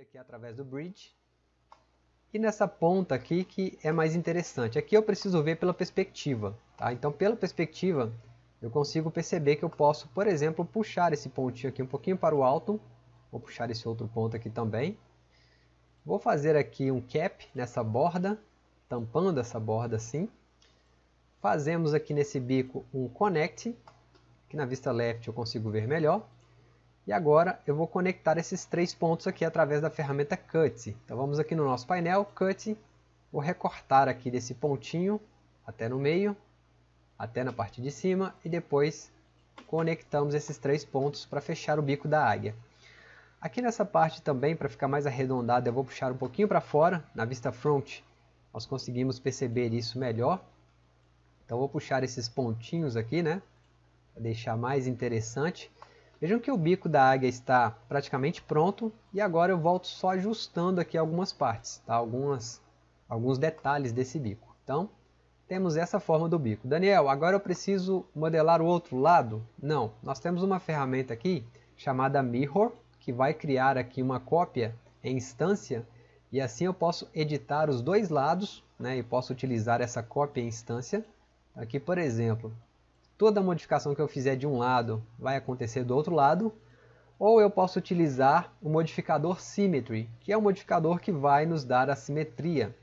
aqui através do bridge. E nessa ponta aqui que é mais interessante. Aqui eu preciso ver pela perspectiva. Tá? Então pela perspectiva eu consigo perceber que eu posso, por exemplo, puxar esse pontinho aqui um pouquinho para o alto. Vou puxar esse outro ponto aqui também. Vou fazer aqui um cap nessa borda, tampando essa borda assim. Fazemos aqui nesse bico um connect, que na vista left eu consigo ver melhor. E agora eu vou conectar esses três pontos aqui através da ferramenta Cut. Então vamos aqui no nosso painel, Cut, vou recortar aqui desse pontinho até no meio, até na parte de cima e depois conectamos esses três pontos para fechar o bico da águia. Aqui nessa parte também, para ficar mais arredondado, eu vou puxar um pouquinho para fora, na vista front, nós conseguimos perceber isso melhor. Então vou puxar esses pontinhos aqui, né, para deixar mais interessante. Vejam que o bico da águia está praticamente pronto e agora eu volto só ajustando aqui algumas partes, tá? algumas, alguns detalhes desse bico. Então, temos essa forma do bico. Daniel, agora eu preciso modelar o outro lado? Não, nós temos uma ferramenta aqui chamada Mirror, que vai criar aqui uma cópia em instância e assim eu posso editar os dois lados né, e posso utilizar essa cópia em instância. Aqui, por exemplo, toda modificação que eu fizer de um lado vai acontecer do outro lado, ou eu posso utilizar o modificador Symmetry, que é um modificador que vai nos dar a simetria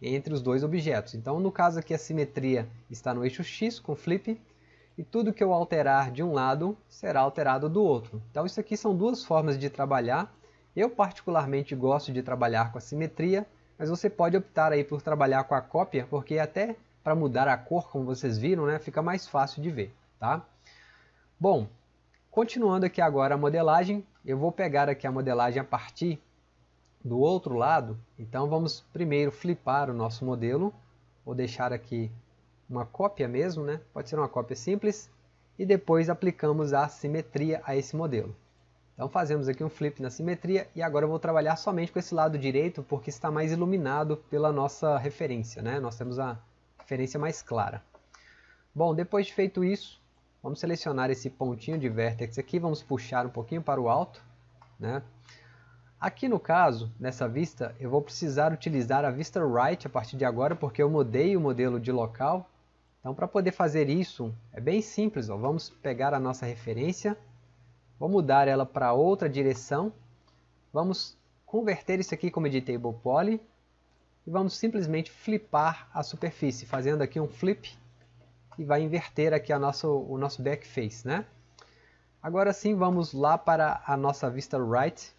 entre os dois objetos. Então, no caso aqui, a simetria está no eixo X com flip, e tudo que eu alterar de um lado será alterado do outro. Então, isso aqui são duas formas de trabalhar. Eu particularmente gosto de trabalhar com a simetria, mas você pode optar aí por trabalhar com a cópia, porque até para mudar a cor, como vocês viram, né, fica mais fácil de ver. Tá? Bom, continuando aqui agora a modelagem, eu vou pegar aqui a modelagem a partir do outro lado. Então vamos primeiro flipar o nosso modelo. Vou deixar aqui uma cópia mesmo, né? pode ser uma cópia simples. E depois aplicamos a simetria a esse modelo. Então fazemos aqui um flip na simetria e agora eu vou trabalhar somente com esse lado direito porque está mais iluminado pela nossa referência. Né? Nós temos a referência mais clara. Bom, depois de feito isso, vamos selecionar esse pontinho de vértex aqui, vamos puxar um pouquinho para o alto. Né? Aqui no caso, nessa vista, eu vou precisar utilizar a vista right a partir de agora, porque eu mudei o modelo de local. Então, para poder fazer isso, é bem simples. Ó. Vamos pegar a nossa referência, vou mudar ela para outra direção, vamos converter isso aqui como editable poly, e vamos simplesmente flipar a superfície, fazendo aqui um flip e vai inverter aqui a nosso, o nosso backface. Né? Agora sim vamos lá para a nossa vista right.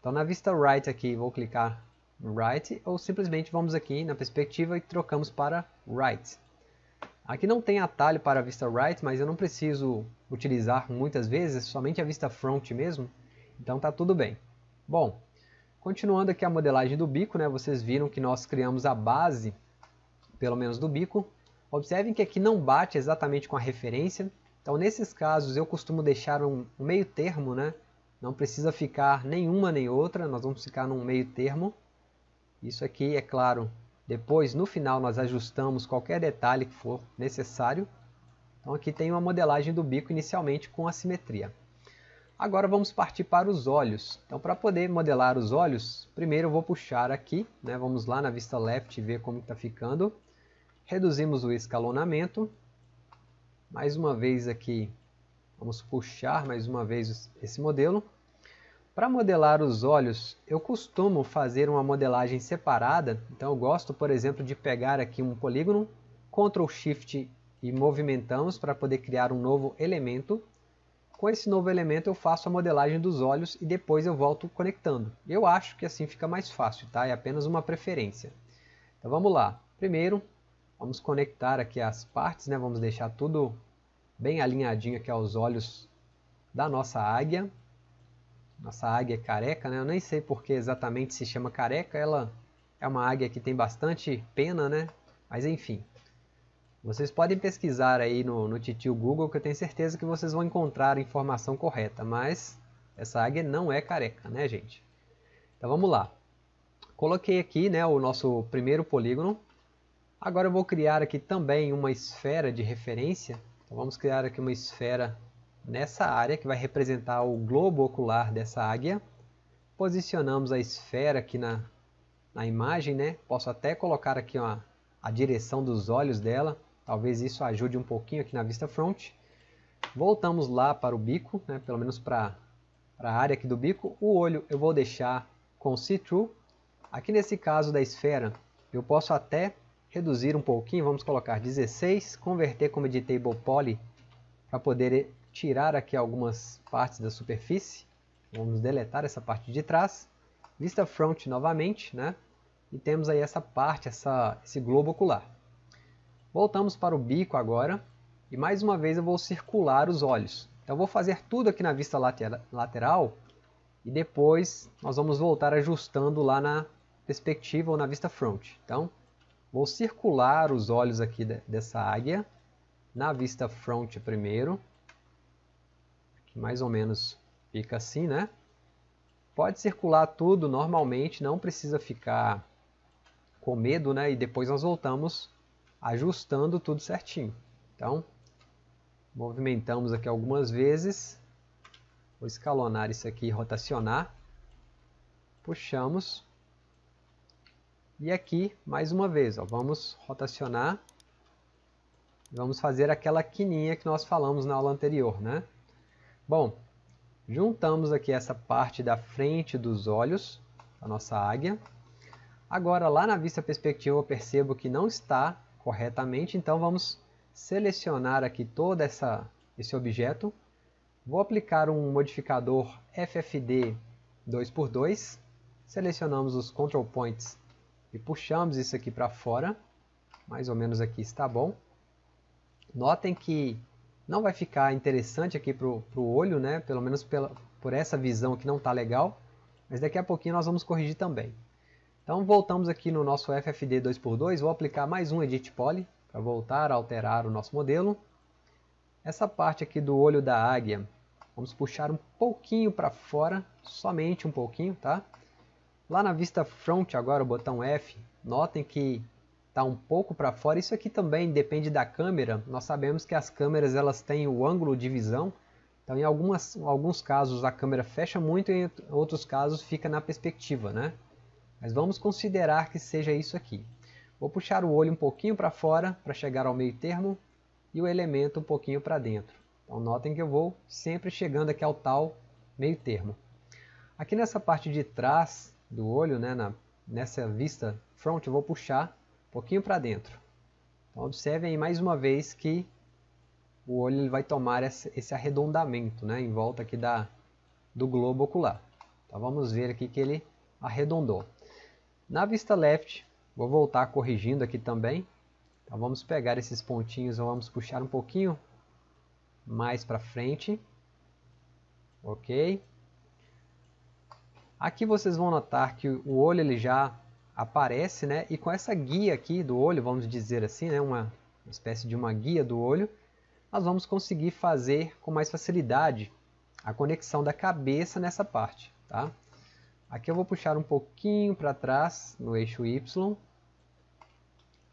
Então na vista right aqui vou clicar right ou simplesmente vamos aqui na perspectiva e trocamos para right. Aqui não tem atalho para a vista right, mas eu não preciso utilizar muitas vezes, somente a vista front mesmo, então está tudo bem. Bom, Continuando aqui a modelagem do bico, né, vocês viram que nós criamos a base, pelo menos do bico. Observem que aqui não bate exatamente com a referência. Então nesses casos eu costumo deixar um, meio termo, né? não precisa ficar nenhuma nem outra, nós vamos ficar num meio termo. Isso aqui, é claro, depois no final nós ajustamos qualquer detalhe que for necessário. Então aqui tem uma modelagem do bico inicialmente com assimetria. Agora vamos partir para os olhos. Então para poder modelar os olhos, primeiro eu vou puxar aqui, né? vamos lá na vista left ver como está ficando. Reduzimos o escalonamento. Mais uma vez aqui, vamos puxar mais uma vez esse modelo. Para modelar os olhos, eu costumo fazer uma modelagem separada. Então eu gosto, por exemplo, de pegar aqui um polígono, Ctrl Shift e movimentamos para poder criar um novo elemento. Com esse novo elemento eu faço a modelagem dos olhos e depois eu volto conectando. Eu acho que assim fica mais fácil, tá? É apenas uma preferência. Então vamos lá. Primeiro, vamos conectar aqui as partes, né? Vamos deixar tudo bem alinhadinho aqui aos olhos da nossa águia. Nossa águia é careca, né? Eu nem sei porque exatamente se chama careca. Ela é uma águia que tem bastante pena, né? Mas enfim, vocês podem pesquisar aí no, no titio Google que eu tenho certeza que vocês vão encontrar a informação correta, mas essa águia não é careca, né gente? Então vamos lá. Coloquei aqui né, o nosso primeiro polígono. Agora eu vou criar aqui também uma esfera de referência. Então vamos criar aqui uma esfera nessa área que vai representar o globo ocular dessa águia. posicionamos a esfera aqui na, na imagem, né? Posso até colocar aqui uma, a direção dos olhos dela, talvez isso ajude um pouquinho aqui na vista front. Voltamos lá para o bico, né? pelo menos para a área aqui do bico. O olho eu vou deixar com see-through. Aqui nesse caso da esfera, eu posso até reduzir um pouquinho, vamos colocar 16, converter como editable poly para poder tirar aqui algumas partes da superfície. Vamos deletar essa parte de trás. Vista front novamente, né? E temos aí essa parte, essa, esse globo ocular. Voltamos para o bico agora. E mais uma vez eu vou circular os olhos. Então eu vou fazer tudo aqui na vista lateral. E depois nós vamos voltar ajustando lá na perspectiva ou na vista front. Então vou circular os olhos aqui dessa águia. Na vista front primeiro mais ou menos fica assim, né? Pode circular tudo normalmente, não precisa ficar com medo, né? E depois nós voltamos ajustando tudo certinho. Então, movimentamos aqui algumas vezes. Vou escalonar isso aqui e rotacionar. Puxamos. E aqui, mais uma vez, ó, vamos rotacionar. Vamos fazer aquela quininha que nós falamos na aula anterior, né? Bom, juntamos aqui essa parte da frente dos olhos, a nossa águia. Agora, lá na vista perspectiva, eu percebo que não está corretamente, então vamos selecionar aqui todo essa, esse objeto. Vou aplicar um modificador FFD 2x2. Selecionamos os control points e puxamos isso aqui para fora. Mais ou menos aqui está bom. Notem que não vai ficar interessante aqui para o olho, né? pelo menos pela, por essa visão que não está legal, mas daqui a pouquinho nós vamos corrigir também. Então voltamos aqui no nosso FFD 2x2, vou aplicar mais um Edit Poly para voltar a alterar o nosso modelo. Essa parte aqui do olho da águia, vamos puxar um pouquinho para fora, somente um pouquinho, tá? Lá na vista front agora, o botão F, notem que está um pouco para fora. Isso aqui também depende da câmera. Nós sabemos que as câmeras elas têm o ângulo de visão. Então, em algumas, alguns casos a câmera fecha muito e em outros casos fica na perspectiva, né? Mas vamos considerar que seja isso aqui. Vou puxar o olho um pouquinho para fora para chegar ao meio termo e o elemento um pouquinho para dentro. Então notem que eu vou sempre chegando aqui ao tal meio termo. Aqui nessa parte de trás do olho, né, na, nessa vista front, eu vou puxar pouquinho para dentro. Então observem aí mais uma vez que o olho ele vai tomar esse arredondamento né, em volta aqui da, do globo ocular. Então vamos ver aqui que ele arredondou. Na vista left, vou voltar corrigindo aqui também. Então vamos pegar esses pontinhos, vamos puxar um pouquinho mais para frente. Ok. Aqui vocês vão notar que o olho ele já aparece, né? E com essa guia aqui do olho, vamos dizer assim, né? Uma espécie de uma guia do olho, nós vamos conseguir fazer com mais facilidade a conexão da cabeça nessa parte, tá? Aqui eu vou puxar um pouquinho para trás no eixo Y.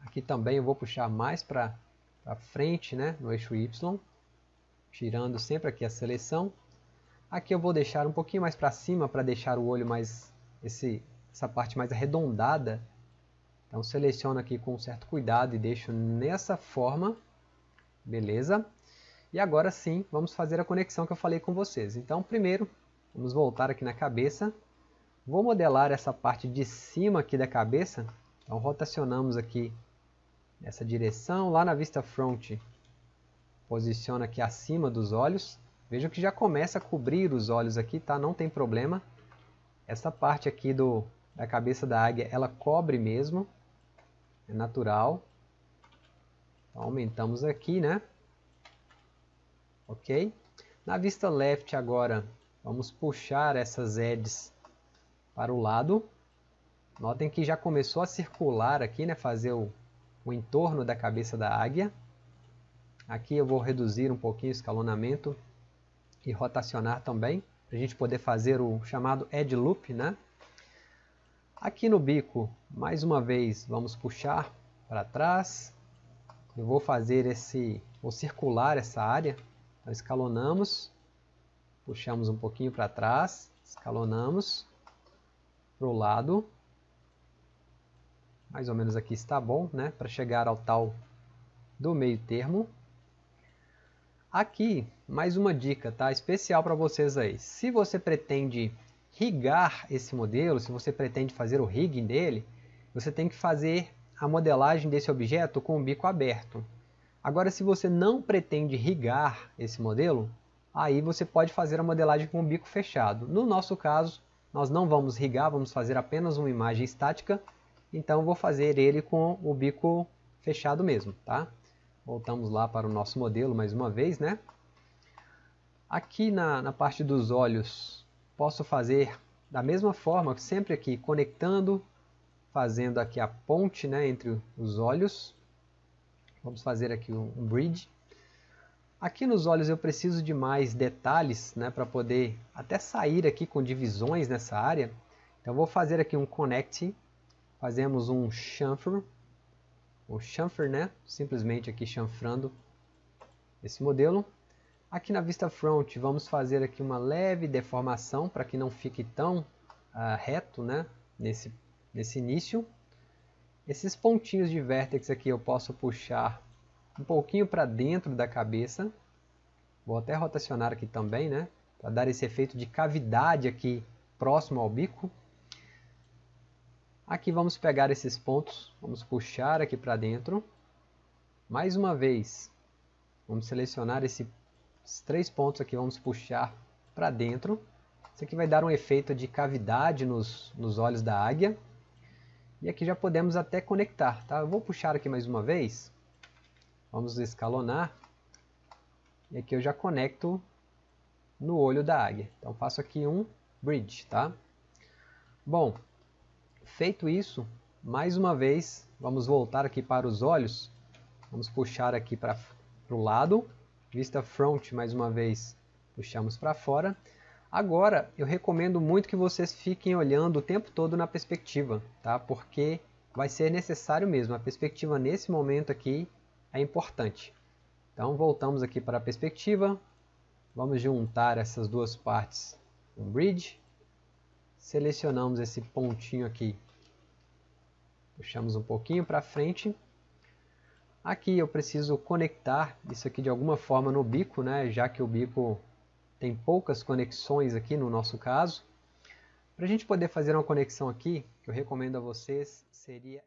Aqui também eu vou puxar mais para frente, né? No eixo Y. Tirando sempre aqui a seleção. Aqui eu vou deixar um pouquinho mais para cima para deixar o olho mais esse essa parte mais arredondada. Então seleciono aqui com certo cuidado e deixo nessa forma. Beleza? E agora sim, vamos fazer a conexão que eu falei com vocês. Então primeiro, vamos voltar aqui na cabeça. Vou modelar essa parte de cima aqui da cabeça. Então rotacionamos aqui nessa direção. Lá na vista front, posiciona aqui acima dos olhos. Veja que já começa a cobrir os olhos aqui, tá? Não tem problema. Essa parte aqui do, da cabeça da águia, ela cobre mesmo, é natural. Então, aumentamos aqui, né? Ok? Na vista left agora, vamos puxar essas edges para o lado. Notem que já começou a circular aqui, né? Fazer o, o entorno da cabeça da águia. Aqui eu vou reduzir um pouquinho o escalonamento e rotacionar também, para a gente poder fazer o chamado edge loop, né? Aqui no bico, mais uma vez, vamos puxar para trás. Eu vou fazer esse, vou circular essa área. Então, escalonamos, puxamos um pouquinho para trás, escalonamos, para o lado. Mais ou menos aqui está bom, né? Para chegar ao tal do meio termo. Aqui, mais uma dica, tá? Especial para vocês aí. Se você pretende rigar esse modelo, se você pretende fazer o rigging dele, você tem que fazer a modelagem desse objeto com o bico aberto. Agora, se você não pretende rigar esse modelo, aí você pode fazer a modelagem com o bico fechado. No nosso caso, nós não vamos rigar, vamos fazer apenas uma imagem estática, então vou fazer ele com o bico fechado mesmo, tá? Voltamos lá para o nosso modelo mais uma vez, né? Aqui na, na parte dos olhos, posso fazer da mesma forma, sempre aqui conectando, fazendo aqui a ponte né, entre os olhos. Vamos fazer aqui um, um bridge. Aqui nos olhos eu preciso de mais detalhes né, para poder até sair aqui com divisões nessa área. Então vou fazer aqui um connect, fazemos um chamfer, o chamfer, né, simplesmente aqui chanfrando esse modelo. Aqui na vista front vamos fazer aqui uma leve deformação para que não fique tão uh, reto né, nesse, nesse início. Esses pontinhos de vértex aqui eu posso puxar um pouquinho para dentro da cabeça. Vou até rotacionar aqui também, né? Para dar esse efeito de cavidade aqui próximo ao bico. Aqui vamos pegar esses pontos, vamos puxar aqui para dentro. Mais uma vez, vamos selecionar esse, esses três pontos aqui, vamos puxar para dentro. Isso aqui vai dar um efeito de cavidade nos, nos olhos da águia. E aqui já podemos até conectar, tá? Eu vou puxar aqui mais uma vez. Vamos escalonar. E aqui eu já conecto no olho da águia. Então faço aqui um bridge, tá? Bom, feito isso, mais uma vez, vamos voltar aqui para os olhos. Vamos puxar aqui para o lado. Vista front, mais uma vez, puxamos para fora. Agora, eu recomendo muito que vocês fiquem olhando o tempo todo na perspectiva, tá? Porque vai ser necessário mesmo. A perspectiva nesse momento aqui é importante. Então voltamos aqui para a perspectiva, vamos juntar essas duas partes um bridge, selecionamos esse pontinho aqui, puxamos um pouquinho para frente. Aqui eu preciso conectar isso aqui de alguma forma no bico, né, já que o bico tem poucas conexões aqui no nosso caso. Para a gente poder fazer uma conexão aqui, que eu recomendo a vocês, seria...